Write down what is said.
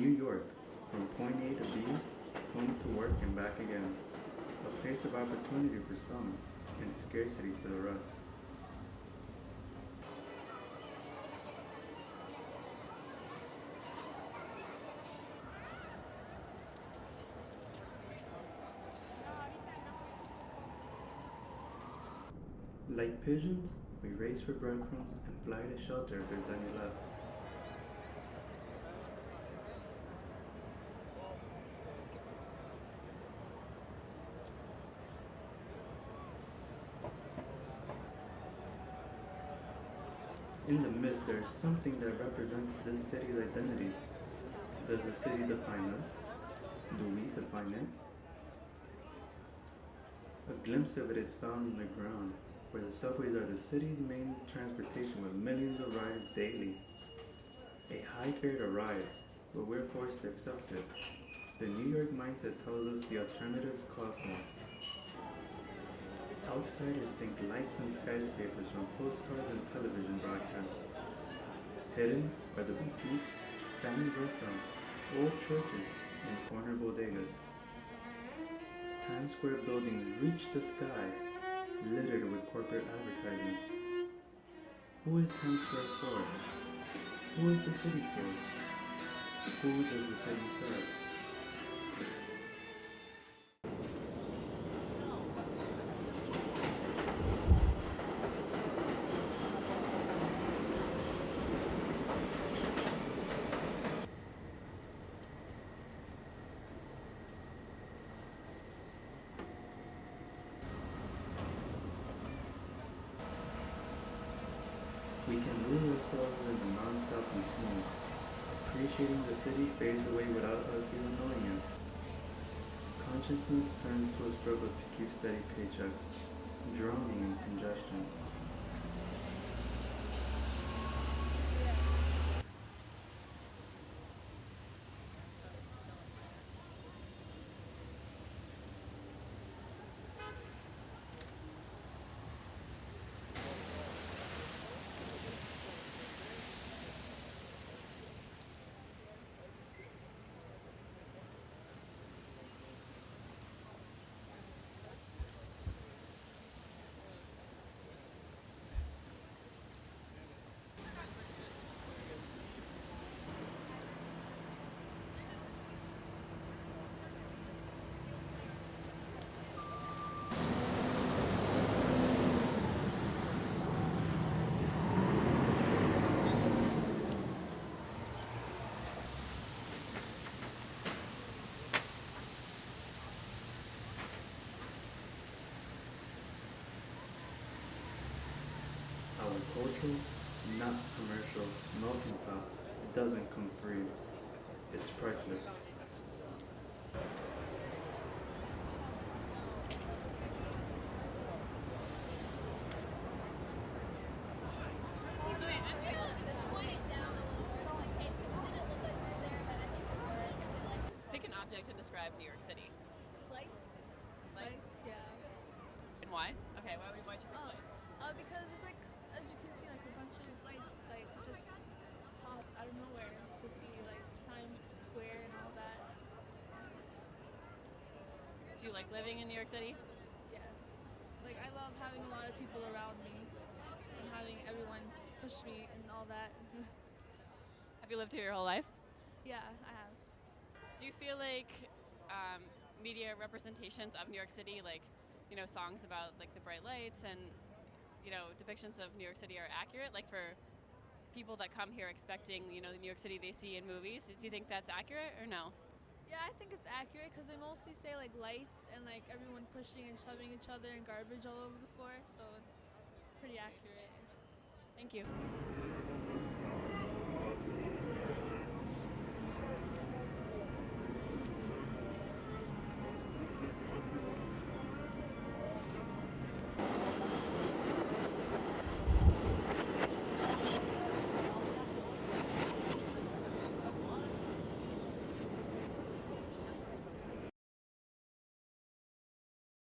New York, from point A to B, home to work and back again. A place of opportunity for some and scarcity for the rest. Like pigeons, we race for breadcrumbs and fly to shelter if there's any left. In the midst, there is something that represents this city's identity. Does the city define us? Do we define it? A glimpse of it is found on the ground, where the subways are the city's main transportation with millions of riders daily. A high fare to ride, but we're forced to accept it. The New York mindset tells us the alternatives cost more. Outsiders think lights and skyscrapers from postcards and television broadcasts. Hidden are the boutiques, family restaurants, old churches, and corner bodegas. Times Square buildings reach the sky, littered with corporate advertisements. Who is Times Square for? Who is the city for? Who does the city serve? We can lose ourselves in the non-stop routine. Appreciating the city fades away without us even knowing it. Consciousness turns to a struggle to keep steady paychecks, drowning in congestion. Our cultural, not commercial, melting pot doesn't come free. It's priceless. Pick an object to describe New York City. Lights. Lights, yeah. And why? Okay, why would why'd you pick Oh, lights? uh, because it's like, as you can see, like a bunch of lights, like just pop out of nowhere to see like Times Square and all that. Do you like living in New York City? Yes. Like I love having a lot of people around me and having everyone push me and all that. Have you lived here your whole life? yeah, I have. Do you feel like um, media representations of New York City, like you know, songs about like the bright lights and you know depictions of New York City, are accurate? Like for people that come here expecting you know the New York City they see in movies, do you think that's accurate or no? Yeah, I think it's accurate because they mostly say like lights and like everyone pushing and shoving each other and garbage all over the floor, so it's pretty accurate. Thank you.